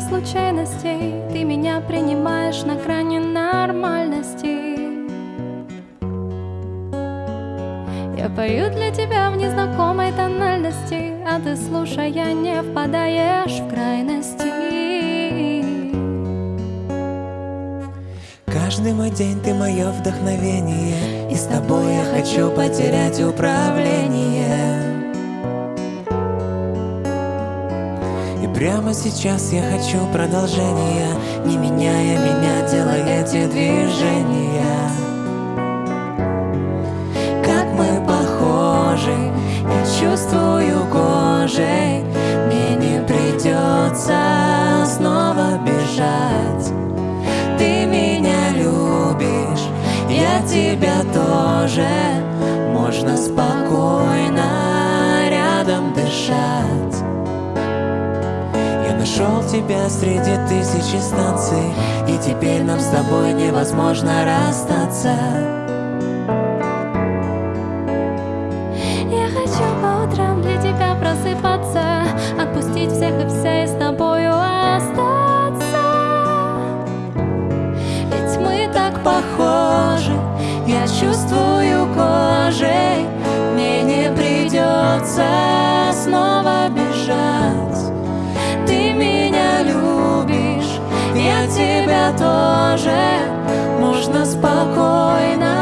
случайностей. Ты меня принимаешь на грани нормальности. Я пою для тебя в незнакомой тональности А ты, слушая, не впадаешь в крайности. Каждый мой день ты мое вдохновение И с тобой я хочу потерять управление прямо сейчас я хочу продолжения Не меняя меня, делай эти движения. Как мы похожи, я чувствую кожей Мне не придется снова бежать. Ты меня любишь, я тебя тоже Можно спокойно рядом дышать нашел тебя среди тысячи станций И теперь нам с тобой невозможно расстаться. Я хочу по утрам для тебя просыпаться Отпустить всех и вся и с тобою остаться. Ведь мы так похожи Я чувствую кожей Мне не придется тоже Можно спокойно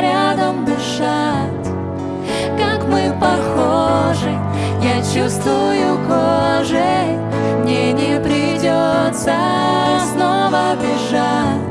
рядом дышать. Как мы похожи, я чувствую кожей Мне не придется снова бежать